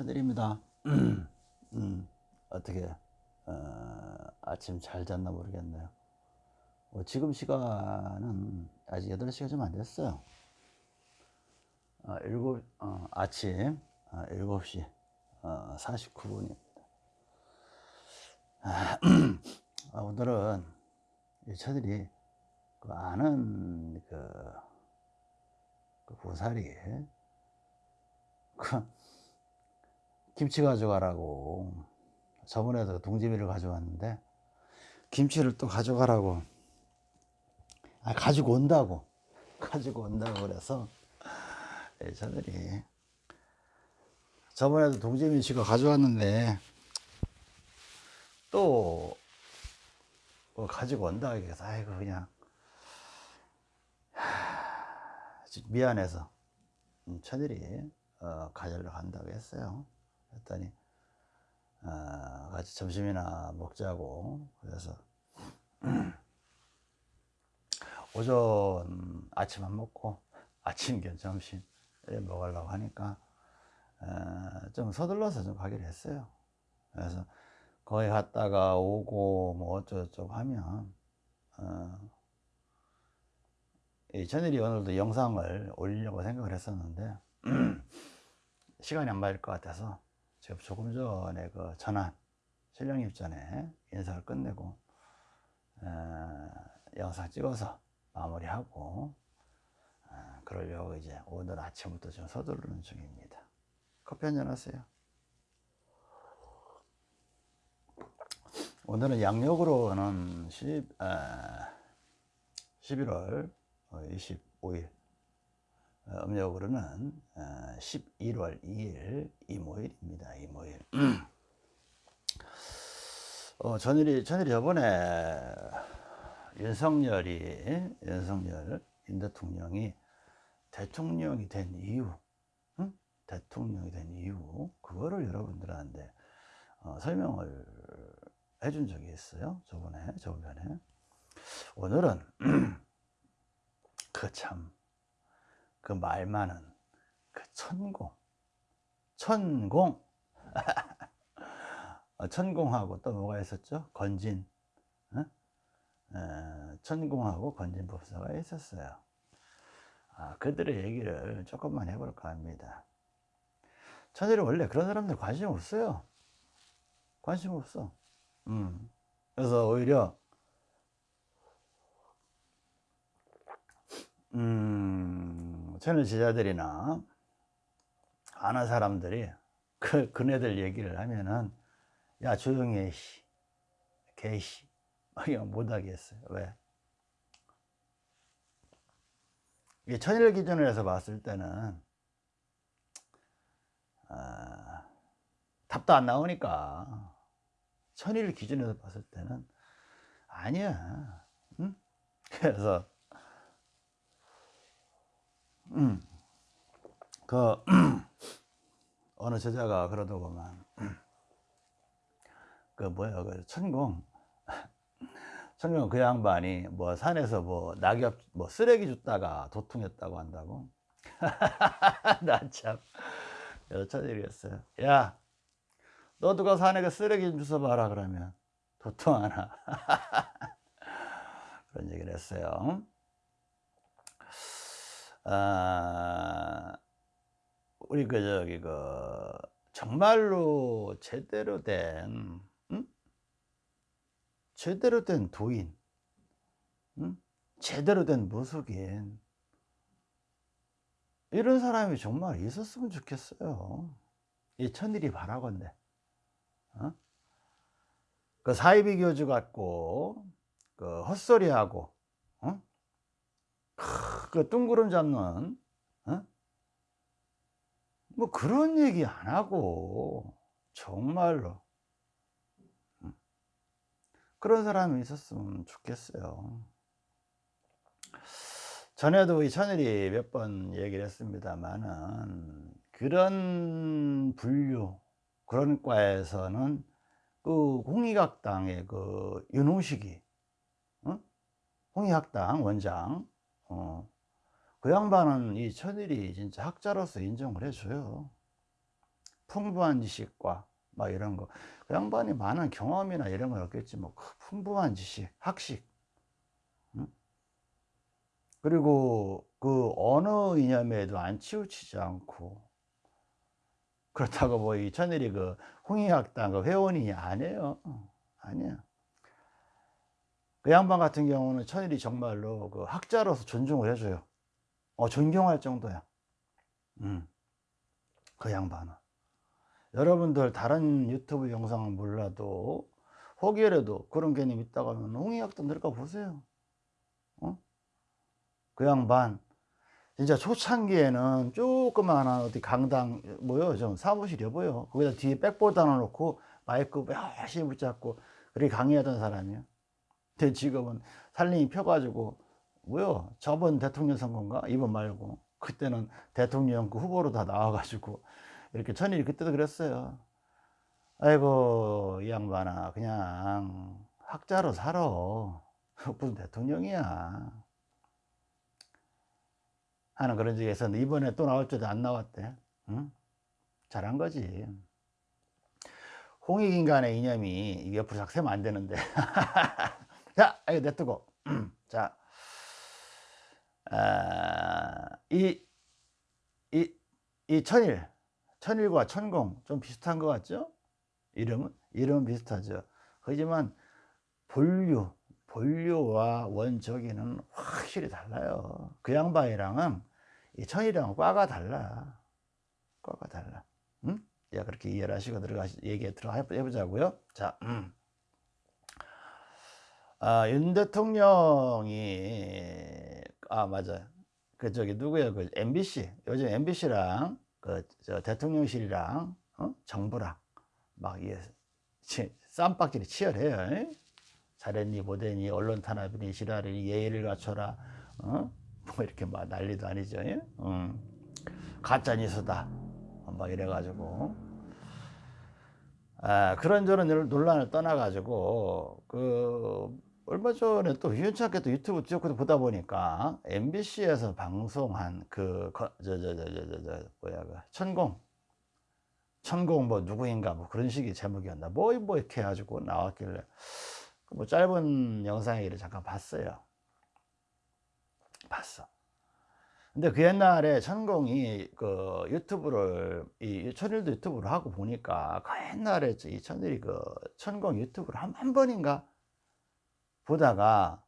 천일입니다. 음, 어떻게 어, 아침 잘 잤나 모르겠네요. 어, 지금 시간은 아직 8시가 좀 안 됐어요. 어, 7, 어, 아침 어, 7시 어, 49분입니다. 아, 오늘은 이 천일이 그 아는 그, 그 보살이 그 김치 가져가라고. 저번에도 동지미를 가져왔는데 김치를 또 가져가라고. 아 가지고 온다고. 가지고 온다고 그래서 예, 저들이 저번에도 동지미 씨가 가져왔는데 또뭐 가지고 온다 그래서 아이고 그냥. 하, 미안해서. 음, 천일이 어, 가지러 간다고 했어요. 했더니 어, 같이 점심이나 먹자고 그래서 오전 아침 안 먹고 아침 겸 점심 먹으려고 하니까 어, 좀 서둘러서 좀 가기로 했어요. 그래서 거기 갔다가 오고 뭐 어쩌고저쩌고 하면 어, 이 천일이 오늘도 영상을 올리려고 생각을 했었는데 시간이 안 맞을 것 같아서 조금 전에 그 전화 신령님 전에 인사를 끝내고 어, 영상 찍어서 마무리하고 어, 그러려고 이제 오늘 아침부터 좀 서두르는 중입니다. 커피 한잔 하세요. 오늘은 양력으로는 10, 아, 11월 25일 어, 음력으로는 11월 어, 2일 이모일입니다. 이모일. 어, 전일이 전일이 저번에 윤석열이 윤석열 인 대통령이 대통령이 된 이유, 응? 대통령이 된 이유 그거를 여러분들한테 어, 설명을 해준 적이 있어요. 저번에 저번에 오늘은 그 참 그말 많은 그 천공. 천공. 어, 천공하고 또 뭐가 있었죠? 건진. 천공하고 건진 법사가 있었어요. 아, 그들의 얘기를 조금만 해볼까 합니다. 천일이 원래 그런 사람들 관심 없어요. 관심 없어. 음. 그래서 오히려 음, 저는 제자들이나 아는 사람들이 그, 그네들 얘기를 하면은 야 조용히 해 그냥 못하겠어요 왜? 이게 천일 기준으로 해서 봤을 때는 아, 답도 안 나오니까 천일 기준에서 봤을 때는 아니야 응? 그래서 음. 그 어느 저자가 그러더구만. 그 뭐야 그 천공 천공 그 양반이 뭐 산에서 뭐 낙엽 뭐 쓰레기 줬다가 도통했다고 한다고? 나참 여차들이었어요. 야너 누가 산에 그 쓰레기 좀 주워 봐라 그러면. 도통 하나. 그런 얘기를 했어요 아, 우리 그 저기 그 정말로 제대로 된 음? 제대로 된 도인 음? 제대로 된 무속인 이런 사람이 정말 있었으면 좋겠어요 이 천일이 바라건대 어? 그 사이비 교주 같고 그 헛소리하고 어? 그 뜬구름 잡는 어? 뭐 그런 얘기 안 하고 정말로 음. 그런 사람이 있었으면 좋겠어요 전에도 이 천일이 몇 번 얘기를 했습니다만은 그런 분류 그런 과에서는 그 홍익학당의 그 윤홍식이 어? 홍익학당 원장 어, 그 양반은 이 천일이 진짜 학자로서 인정을 해줘요. 풍부한 지식과 막 이런 거. 그 양반이 많은 경험이나 이런 건 없겠지 뭐그 풍부한 지식, 학식. 응? 그리고 그 어느 이념에도 안 치우치지 않고 그렇다고 뭐 이 천일이 그 홍익학당 그 회원이 아니에요. 아니야. 그 양반 같은 경우는 천일이 정말로 그 학자로서 존중을 해줘요. 어, 존경할 정도야. 음. 그 양반은. 여러분들 다른 유튜브 영상은 몰라도 혹여라도 그런 개념 있다고 하면 홍익학당 들어가 보세요. 어? 그 양반 진짜 초창기에는 조그마한 어디 강당 뭐요 좀 사무실 여보요 거기다 뒤에 하나 놓고 마이크 열심히 붙잡고 그렇게 강의하던 사람이에요 근데 지금은 살림이 펴가지고 뭐요? 저번 대통령 선거인가? 이번 말고. 그때는 대통령 그 후보로 다 나와가지고 이렇게 천일이 그때도 그랬어요. 아이고 이 양반아 그냥 학자로 살아. 무슨 대통령이야? 하는 그런 적이 있었는데 이번에 또 나올 줄도 안 나왔대. 응? 잘한 거지. 홍익인간의 이념이 옆으로 작세면 안 되는데 자 이거 냅두고 자 아, 이, 이, 이 천일 천일과 천공 좀 비슷한 것 같죠 이름은 이름은 비슷하죠 하지만 본류 본류와 원적이는 확실히 달라요 그 양반이랑은 이 천이랑은 과가 달라. 과가 달라. 응? 야, 그렇게 이해를 하시고 들어가, 얘기 들어가 해보자고요. 자, 음. 아, 윤 대통령이, 아, 맞아. 그, 저기, 누구야? 그, MBC. 요즘 MBC랑, 그, 저, 대통령실이랑, 어? 정부랑, 막, 예, 쌈박질이 치열해요. 잘했니, 못했니, 언론 탄압이니, 지랄이니, 예의를 갖춰라, 어? 뭐 이렇게 막 난리도 아니죠. 음. 가짜 뉴스다. 막 이래가지고. 아, 그런저런 논란을 떠나가지고, 그, 얼마 전에 또 우연찮게 또 유튜브 쭉 보다 보니까 MBC에서 방송한 그, 저, 저, 저, 저, 저, 저 뭐야, 그, 천공. 천공 뭐 누구인가 뭐 그런 식의 제목이었나. 뭐, 뭐 이렇게 해가지고 나왔길래, 뭐 짧은 영상을 잠깐 봤어요. 봤어. 근데 그 옛날에 천공이 그 유튜브를 이 천일도 유튜브를 하고 보니까 그 옛날에 이 천일이 그 천공 유튜브를 한, 한 번인가 보다가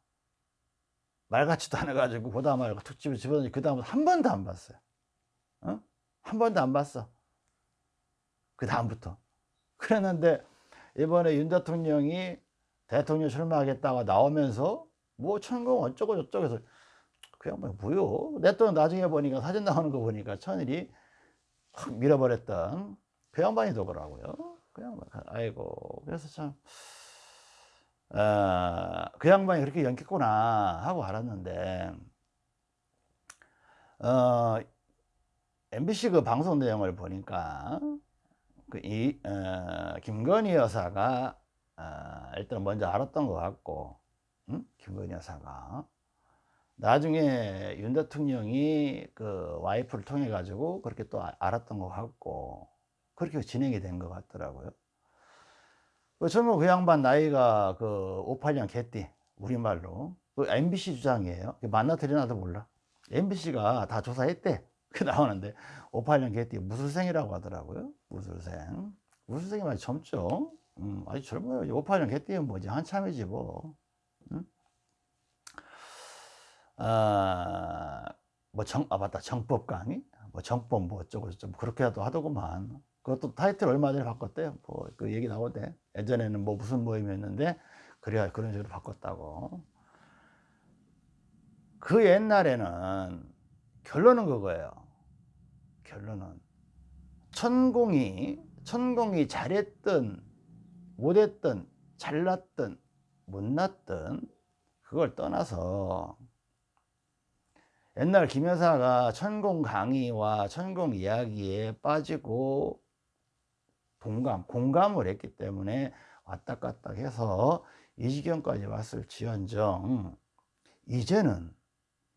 말 같지도 않아 가지고 보다 말고 툭 집어 집어넣니 그 다음부터 한 번도 안 봤어요. 어? 한 번도 안 봤어. 그 다음부터. 그랬는데 이번에 윤 대통령이 대통령 출마하겠다고 나오면서 뭐 천공 어쩌고 저쩌고 해서 그 양반이 뭐요? 내또 나중에 보니까 사진 나오는 거 보니까 천일이 확 밀어버렸던 그 양반이 더더라고요. 그 양반, 아이고. 그래서 참, 어, 그 양반이 그렇게 연겠구나 하고 알았는데, 어, MBC 그 방송 내용을 보니까, 그 이, 어, 김건희 여사가, 어, 일단 먼저 알았던 것 같고, 응? 김건희 여사가. 나중에 윤 대통령이 그 와이프를 통해 가지고 그렇게 또 아, 알았던 것 같고 그렇게 진행이 된 것 같더라고요. 그 젊은 그 양반 나이가 그 58년 개띠 우리말로 그 MBC 주장이에요. 만나 들여나도 몰라. MBC가 다 조사했대. 그 나오는데 58년 개띠 무술생이라고 하더라고요. 무술생. 무술생이 많이 젊죠. 음, 아주 젊어요. 58년 개띠면 뭐지 한참이지 뭐. 음? 아, 뭐 정, 아, 맞다. 정법 강의? 뭐 정법 뭐 어쩌고 저쩌고 그렇게도 하더구만. 그것도 타이틀 얼마 전에 바꿨대요. 뭐 그 얘기 나오대. 예전에는 뭐 무슨 모임이었는데, 그래야 그런 식으로 바꿨다고. 그 옛날에는 결론은 그거예요. 결론은. 천공이, 천공이 잘했든, 못했든, 잘났든, 못났든, 그걸 떠나서 옛날 김 여사가 천공 강의와 천공 이야기에 빠지고 동감, 공감을 했기 때문에 왔다 갔다 해서 이 지경까지 왔을 지언정 이제는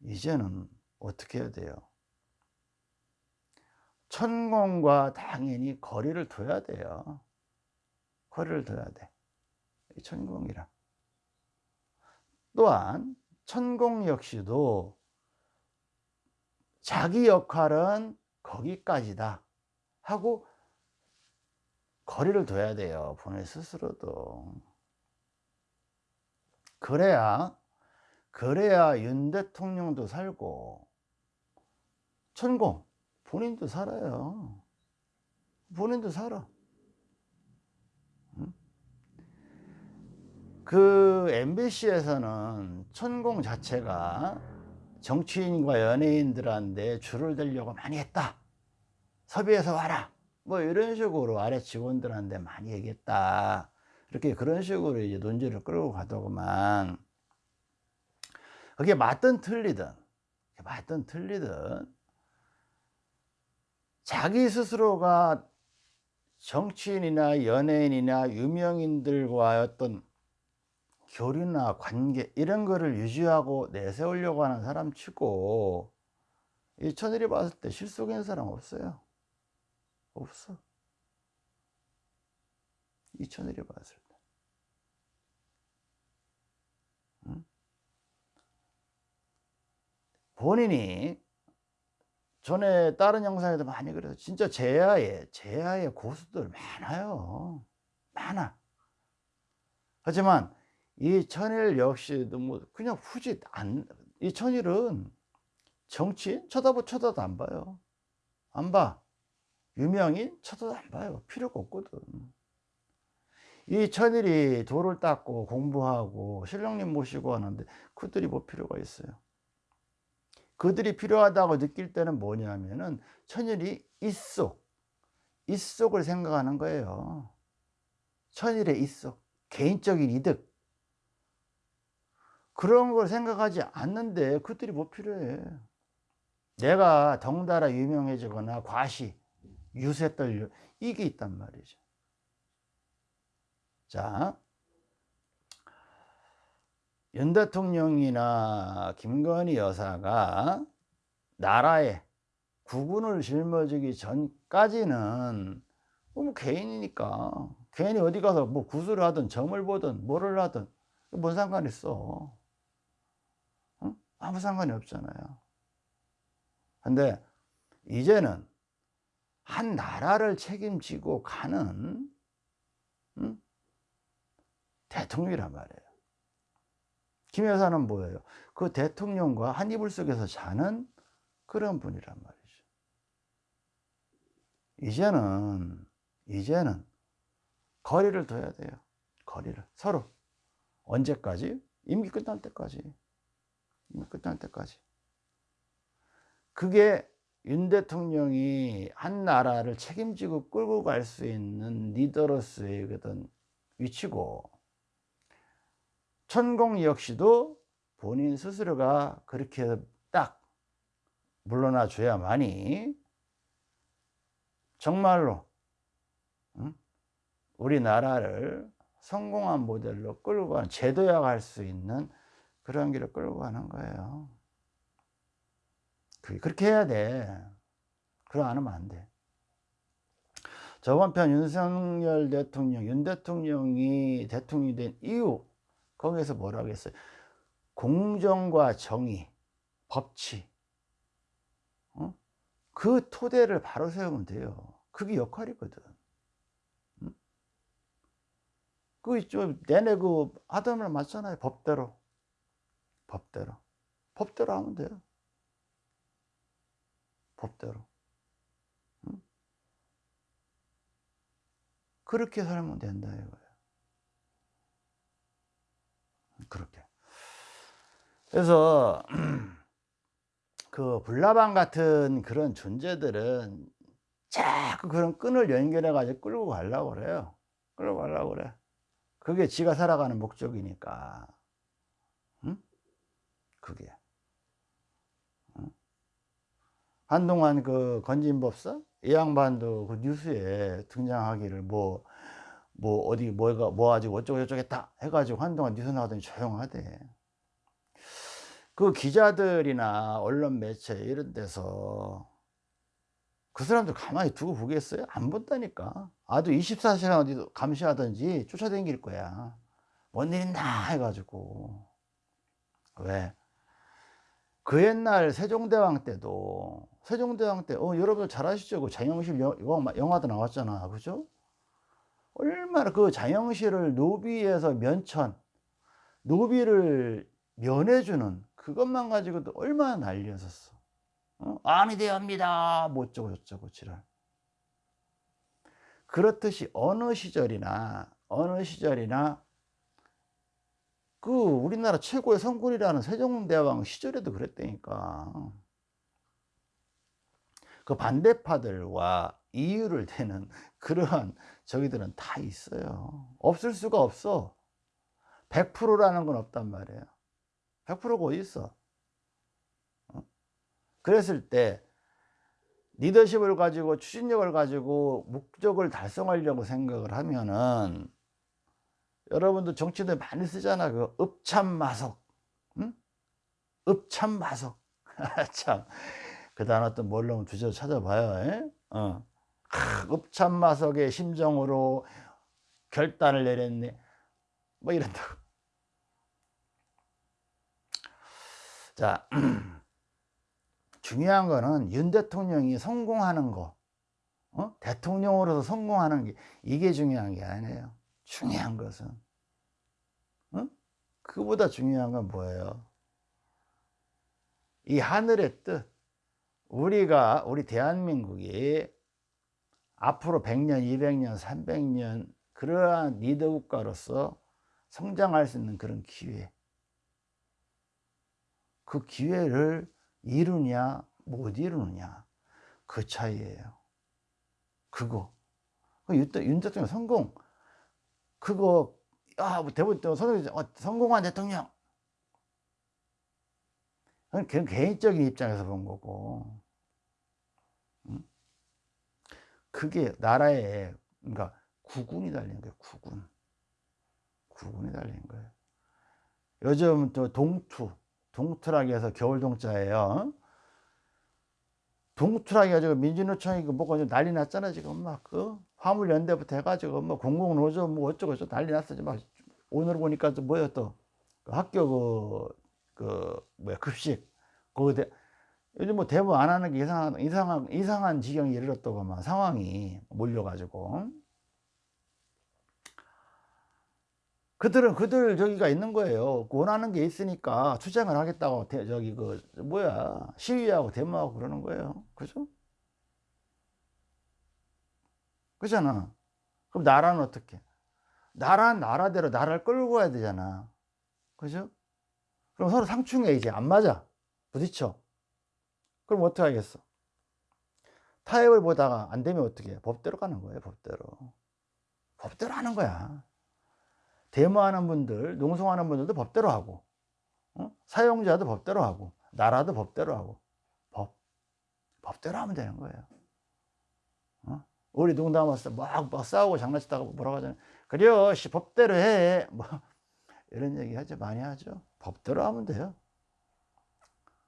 이제는 어떻게 해야 돼요? 천공과 당연히 거리를 둬야 돼요. 거리를 둬야 돼. 이 천공이랑. 또한 천공 역시도 자기 역할은 거기까지다 하고 거리를 둬야 돼요. 본인 스스로도. 그래야 그래야 윤 대통령도 살고 천공 본인도 살아요. 본인도 살아. 그 MBC에서는 천공 자체가 정치인과 연예인들한테 줄을 들려고 많이 했다. 섭외해서 와라. 뭐 이런 식으로 아래 직원들한테 많이 얘기했다. 이렇게 그런 식으로 이제 논지를 끌고 가더구만. 그게 맞든 틀리든, 맞든 틀리든, 자기 스스로가 정치인이나 연예인이나 유명인들과 어떤 교류나 관계 이런 거를 유지하고 내세우려고 하는 사람 치고 이 천일이 봤을 때 실속인 사람 없어요. 없어. 이 천일이 봤을 때. 응? 본인이 전에 다른 영상에도 많이 그래서 진짜 제야의 제야의 고수들 많아요. 많아. 하지만 이 천일 역시도 뭐 그냥 후지 안, 이 천일은 정치인 쳐다보 쳐다도 안 봐요. 안 봐. 유명인 쳐다도 안 봐요. 필요가 없거든. 이 천일이 돌을 닦고 공부하고 신령님 모시고 하는데 그들이 뭐 필요가 있어요. 그들이 필요하다고 느낄 때는 뭐냐면은 천일이 이속, 이속을 생각하는 거예요. 천일의 이속, 개인적인 이득. 그런 걸 생각하지 않는데 그들이 뭐 필요해. 내가 덩달아 유명해지거나 과시, 유세떨 이게 있단 말이죠. 자, 윤 대통령이나 김건희 여사가 나라에 국군을 짊어지기 전까지는 뭐 개인이니까 개인이 어디 가서 뭐 구슬을 하든 점을 보든 뭐를 하든 뭔 상관 있어 응? 아무 상관이 없잖아요 근데 이제는 한 나라를 책임지고 가는 응? 대통령이란 말이에요 김 여사는 뭐예요? 그 대통령과 한 이불 속에서 자는 그런 분이란 말이죠. 이제는, 이제는 거리를 둬야 돼요. 거리를. 서로. 언제까지? 임기 끝날 때까지. 임기 끝날 때까지. 그게 윤 대통령이 한 나라를 책임지고 끌고 갈 수 있는 리더로서의 어떤 위치고 천공 역시도 본인 스스로가 그렇게 딱 물러나 줘야만이 정말로 우리나라를 성공한 모델로 끌고 가는 제도화할 수 있는 그런 길을 끌고 가는 거예요. 그렇게 해야 돼. 그럼 안 하면 안 돼. 저번 편 윤석열 대통령, 윤 대통령이 대통령이 된 이유 거기에서 뭐라고 했어요? 공정과 정의, 법치 어? 그 토대를 바로 세우면 돼요. 그게 역할이거든. 응? 그 있죠. 내내 그 하던 말 맞잖아요. 법대로. 법대로. 법대로 하면 돼요. 법대로. 응? 그렇게 살면 된다 이거예요. 그렇게. 그래서 그 불나방 같은 그런 존재들은 자꾸 그런 끈을 연결해 가지고 끌고 가려고 그래요. 끌고 가려고 그래. 그게 지가 살아가는 목적이니까. 응? 그게. 응? 한동안 그 건진법사 이 양반도 그 뉴스에 등장하기를 뭐뭐 어디 뭐가 뭐 가지고 어쩌고 저쩌고 했다 해가지고 한동안 뉴스 나오더니 조용하대 그 기자들이나 언론 매체 이런 데서 그 사람들 가만히 두고 보겠어요? 안 본다니까. 아도 24시간 어디 감시하든지 쫓아다닐 거야. 뭔 일 있나 해가지고. 왜? 그 옛날 세종대왕 때도 세종대왕 때, 어, 여러분 잘 아시죠? 그 장영실 영화, 도 나왔잖아. 그죠? 얼마나 그 장영실을 노비에서 면천, 노비를 면해주는 그것만 가지고도 얼마나 난리였었어. 어? 암이 되옵니다. 뭐 어쩌고 저쩌고 지랄. 그렇듯이 어느 시절이나 어느 시절이나 그 우리나라 최고의 성군이라는 세종대왕 시절에도 그랬다니까. 그 반대파들과 이유를 대는 그러한 저기들은 다 있어요. 없을 수가 없어. 100%라는 건 없단 말이에요. 100%가 어디 있어? 어? 그랬을 때 리더십을 가지고 추진력을 가지고 목적을 달성하려고 생각을 하면은 여러분도 정치들 많이 쓰잖아. 그 읍참마석. 응? 읍참마석. 참. 그 단어 또 뭘로 주저 찾아봐요. 에? 어. 읍참마석의 심정으로 결단을 내렸네. 뭐 이런다고. 자, 중요한 거는 윤 대통령이 성공하는 거, 어? 대통령으로서 성공하는 게 이게 중요한 게 아니에요. 중요한 것은 어? 그보다 중요한 건 뭐예요? 이 하늘의 뜻, 우리가 우리 대한민국이 앞으로 100년, 200년, 300년 그러한 리더 국가로서 성장할 수 있는 그런 기회. 그 기회를 이루냐 못 이루느냐. 그 차이예요. 그거. 그윤 대통령 성공 그거 아뭐 대부분 선생 어, 성공한 대통령. 그건 개인적인 입장에서 본 거고. 그게 나라에 그러니까 구군이 달린 거예요 구군. 구군이 달린 거예요. 요즘 또 동투 동투라기 해서 겨울 동자예요. 동투라기 가지고 민주노총이 그 뭐가 좀 난리 났잖아 지금 막그 화물연대부터 해가지고 뭐 공공노조 뭐 어쩌고 저쩌고 난리 막 오늘 보니까 또 뭐야 또 그 학교 그, 그 뭐야 급식 거기 요즘 뭐 대부 안 하는 게 이상한 이상한 이상한 지경에 이르렀다고 막 상황이 몰려가지고 그들은 그들 저기가 있는 거예요. 원하는 게 있으니까 투쟁을 하겠다고 대, 저기 그 뭐야 시위하고 데모하고 그러는 거예요. 그죠? 그잖아. 그럼 나라는 어떻게? 나라는 나라대로 나라를 끌고 가야 되잖아. 그죠? 그럼 서로 상충해 이제 안 맞아. 부딪혀. 그럼 어떻게 하겠어? 타협을 보다가 안 되면 어떻게 해? 법대로 가는 거예요, 법대로. 법대로 하는 거야. 데모하는 분들, 농성하는 분들도 법대로 하고, 어? 사용자도 법대로 하고, 나라도 법대로 하고, 법. 법대로 하면 되는 거예요. 어? 우리 농담하면서 막, 막 싸우고 장난치다가 뭐라고 하잖아요. 그래요, 씨, 법대로 해. 뭐, 이런 얘기 하죠. 많이 하죠. 법대로 하면 돼요.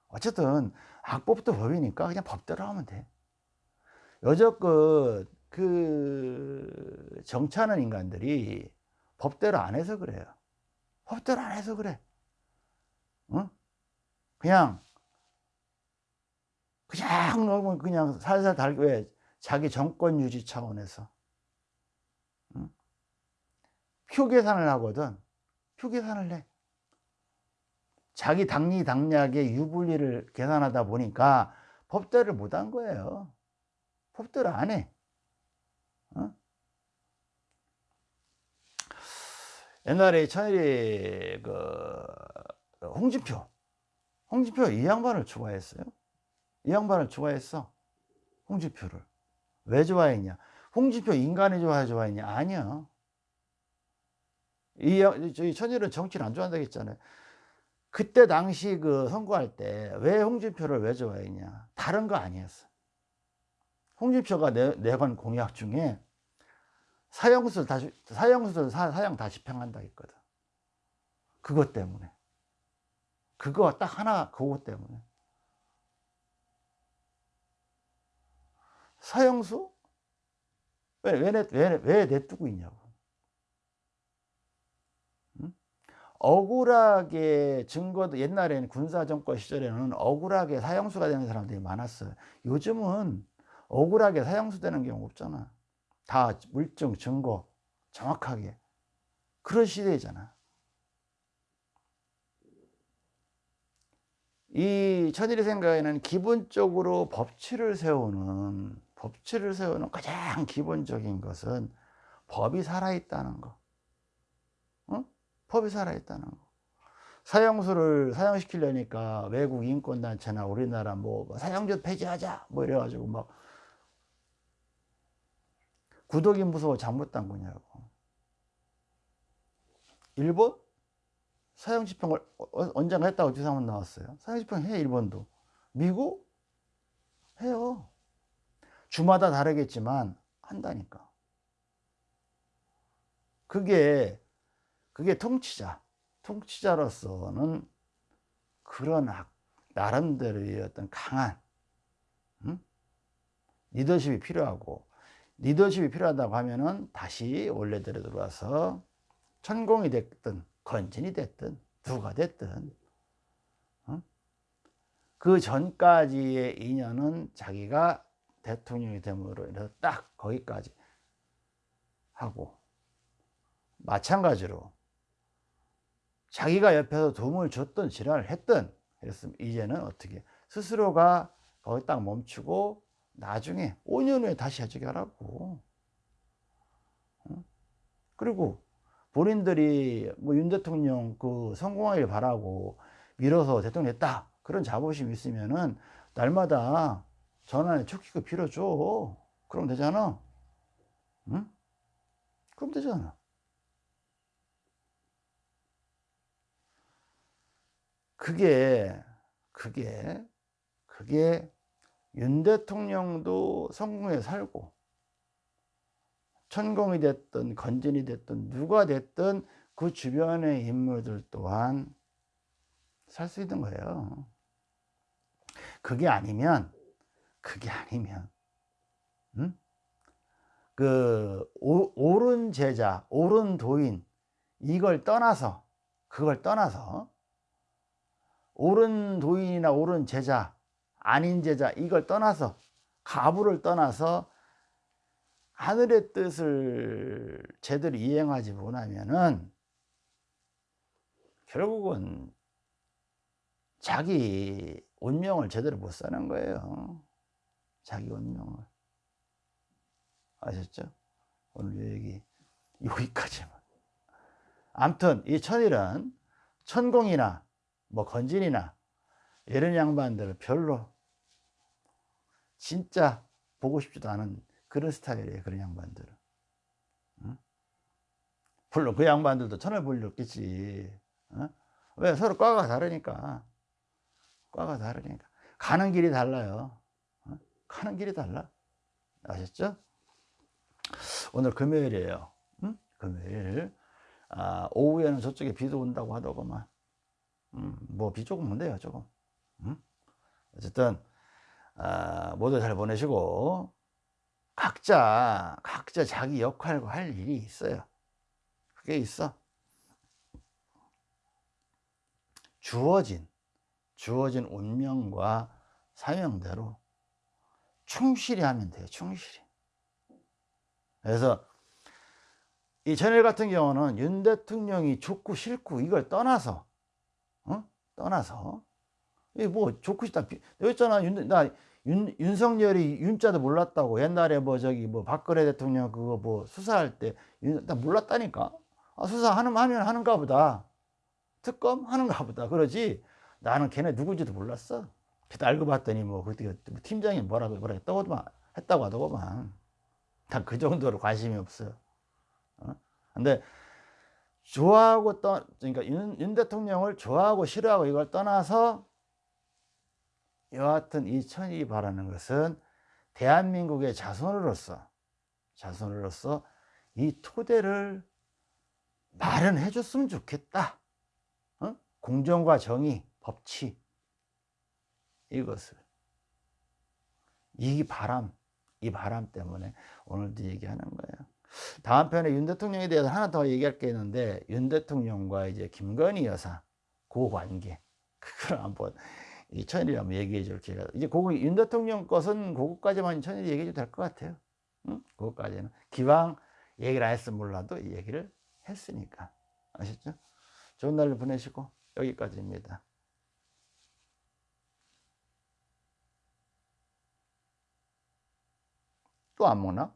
어쨌든, 악법도 법이니까 그냥 법대로 하면 돼. 여적껏 그 정치하는 인간들이 법대로 안 해서 그래요. 법대로 안 해서 그래. 어? 그냥 그냥 너무 그냥 살살 달고 왜 자기 정권 유지 차원에서 응? 표 계산을 하거든. 표 계산을 해. 자기 당리 당략의 유불리를 계산하다 보니까 법대로 못한 거예요. 법대로 안 해. 어? 옛날에 천일이 그 홍진표 홍진표 이 양반을 좋아했어요. 이 양반을 좋아했어. 홍진표를. 왜 좋아했냐? 홍진표 인간이 좋아해 좋아했냐? 아니야. 이 저희 천일은 정치를 안 좋아한다고 했잖아요. 그때 당시 그 선거할 때 왜 홍준표를 왜 좋아했냐 다른 거 아니었어 홍준표가 내, 내건 공약 중에 사형수를 다시 사형수를 사, 사형 다 집행한다 했거든 그것 때문에 그거 딱 하나 그것 때문에 서영수? 왜, 왜, 내, 왜, 왜 내두고 있냐고. 응? 억울하게 증거도 옛날에는 군사정권 시절에는 억울하게 사형수가 되는 사람들이 많았어요. 요즘은 억울하게 사형수 되는 경우 없잖아. 다 물증, 증거 정확하게. 그런 시대잖아. 이 천일이 생각에는 기본적으로 법치를 세우는 법치를 세우는 가장 기본적인 것은 법이 살아있다는 거. 어? 법이 살아있다는 거. 사형수를 사형시키려니까 외국 인권단체나 우리나라 뭐, 뭐 사형제 폐지하자 뭐 이래가지고 막 구독이 무서워 잘못당구냐고. 일본? 사형 집행을 어, 어, 언젠가 했다고 주상은 나왔어요. 사형 집행 해 일본도. 미국 해요. 주마다 다르겠지만 한다니까. 그게 그게 통치자, 통치자로서는 그런 나름대로의 어떤 강한 음? 리더십이 필요하고 리더십이 필요하다고 하면은 다시 원래대로 들어와서 천공이 됐든 건진이 됐든 누가 됐든 어? 그 전까지의 인연은 자기가 대통령이 됨으로 인해서 딱 거기까지 하고 마찬가지로 자기가 옆에서 도움을 줬던 지랄을 했던 그랬으면 이제는 어떻게 스스로가 거기 딱 멈추고 나중에 5년 후에 다시 해주게 하라고 어? 그리고 본인들이 뭐 윤 대통령 그 성공하길 바라고 밀어서 대통령 했다 그런 자부심이 있으면은 날마다 전화에 초키고 빌어줘 그럼 되잖아 응? 그럼 되잖아 그게 그게 그게 윤 대통령도 성공해 살고 천공이 됐든 건진이 됐든 누가 됐든 그 주변의 인물들 또한 살 수 있는 거예요. 그게 아니면 그게 아니면 음? 그 오, 옳은 제자, 옳은 도인 이걸 떠나서 그걸 떠나서 옳은 도인이나 옳은 제자, 아닌 제자 이걸 떠나서 가부를 떠나서 하늘의 뜻을 제대로 이행하지 못하면은 결국은 자기 운명을 제대로 못 사는 거예요. 자기 운명을. 아셨죠? 오늘 얘기 여기까지만. 암튼 이 천일은 천공이나 뭐 건진이나 이런 양반들을 별로 진짜 보고 싶지도 않은 그런 스타일이에요 그런 양반들은 응? 물론 그 양반들도 천을 볼일 없겠지 어? 왜 서로 과가 다르니까 과가 다르니까 가는 길이 달라요 어? 가는 길이 달라. 아셨죠? 오늘 금요일이에요. 응? 금요일. 아, 오후에는 저쪽에 비도 온다고 하더구만. 음, 뭐비 조금 온대요 조금. 음? 어쨌든 아, 모두 잘 보내시고 각자 각자 자기 역할과 할 일이 있어요. 그게 있어. 주어진 주어진 운명과 사명대로 충실히 하면 돼요 충실히. 그래서 이 전일 같은 경우는 윤 대통령이 좋고 싫고 이걸 떠나서 어? 떠나서. 뭐 좋고 싶다. 여기 있잖아. 윤, 나 윤, 윤석열이 윤자도 몰랐다고. 옛날에 뭐 저기 뭐 박근혜 대통령 그거 뭐 수사할 때 나 몰랐다니까. 아, 수사하는 하면 하는가 보다. 특검 하는가 보다. 그러지. 나는 걔네 누구인지도 몰랐어 그때 알고 봤더니 뭐 그때 뭐 팀장이 뭐라고 뭐라고 떠오더만 했다고 하더구만 다그 정도로 관심이 없어 어? 근데 좋아하고 떠 그러니까 윤, 윤 대통령을 좋아하고 싫어하고 이걸 떠나서 여하튼 이 천이 바라는 것은 대한민국의 자손으로서 자손으로서 이 토대를 마련해 줬으면 좋겠다 어? 공정과 정의 법치 이것을 이 바람 이 바람 때문에 오늘도 얘기하는 거예요. 다음 편에 윤 대통령에 대해서 하나 더 얘기할 게 있는데 윤 대통령과 이제 김건희 여사 그 관계 그걸 한번 이 천일이 한번 얘기해 줄 기회가 이제 그거 윤 대통령 것은 그거까지만 천일이 얘기해 줘도 될 것 같아요. 응? 그거까지는 기왕 얘기를 안 했으면 몰라도 이 얘기를 했으니까 아셨죠? 좋은 날 보내시고 여기까지입니다. 또 안 먹나?